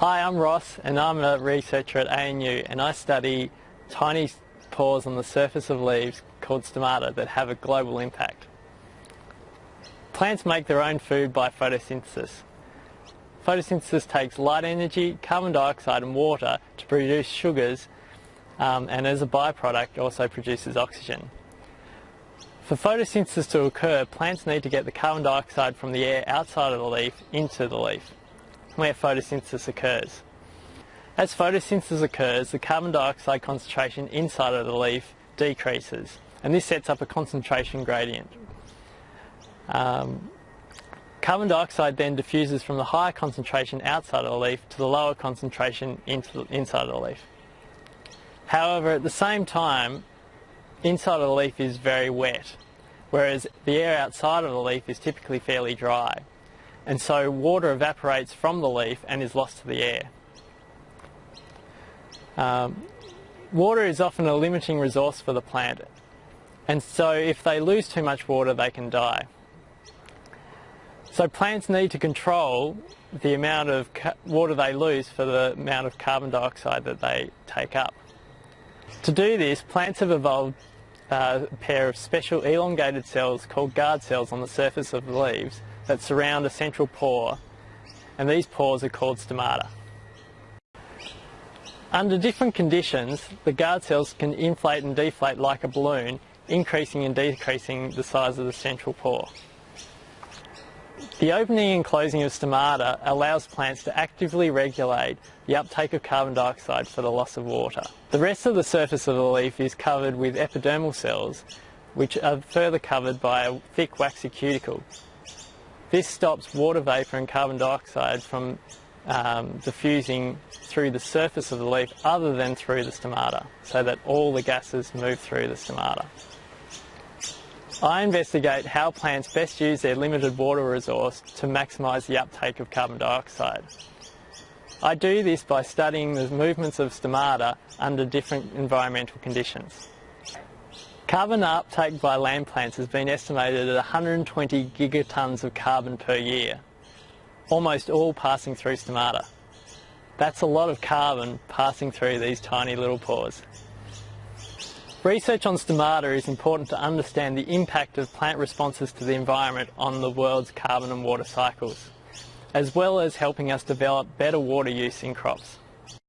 Hi, I'm Ross and I'm a researcher at ANU and I study tiny pores on the surface of leaves called stomata that have a global impact. Plants make their own food by photosynthesis. Photosynthesis takes light energy, carbon dioxide and water to produce sugars um, and as a byproduct also produces oxygen. For photosynthesis to occur, plants need to get the carbon dioxide from the air outside of the leaf into the leaf where photosynthesis occurs. As photosynthesis occurs, the carbon dioxide concentration inside of the leaf decreases, and this sets up a concentration gradient. Um, carbon dioxide then diffuses from the higher concentration outside of the leaf to the lower concentration the, inside of the leaf. However, at the same time, inside of the leaf is very wet, whereas the air outside of the leaf is typically fairly dry and so water evaporates from the leaf and is lost to the air. Um, water is often a limiting resource for the plant and so if they lose too much water they can die. So plants need to control the amount of water they lose for the amount of carbon dioxide that they take up. To do this, plants have evolved a pair of special elongated cells called guard cells on the surface of the leaves that surround a central pore and these pores are called stomata. Under different conditions, the guard cells can inflate and deflate like a balloon, increasing and decreasing the size of the central pore. The opening and closing of stomata allows plants to actively regulate the uptake of carbon dioxide for the loss of water. The rest of the surface of the leaf is covered with epidermal cells, which are further covered by a thick waxy cuticle. This stops water vapour and carbon dioxide from um, diffusing through the surface of the leaf other than through the stomata, so that all the gases move through the stomata. I investigate how plants best use their limited water resource to maximise the uptake of carbon dioxide. I do this by studying the movements of stomata under different environmental conditions. Carbon uptake by land plants has been estimated at 120 gigatons of carbon per year, almost all passing through stomata. That's a lot of carbon passing through these tiny little pores. Research on stomata is important to understand the impact of plant responses to the environment on the world's carbon and water cycles, as well as helping us develop better water use in crops.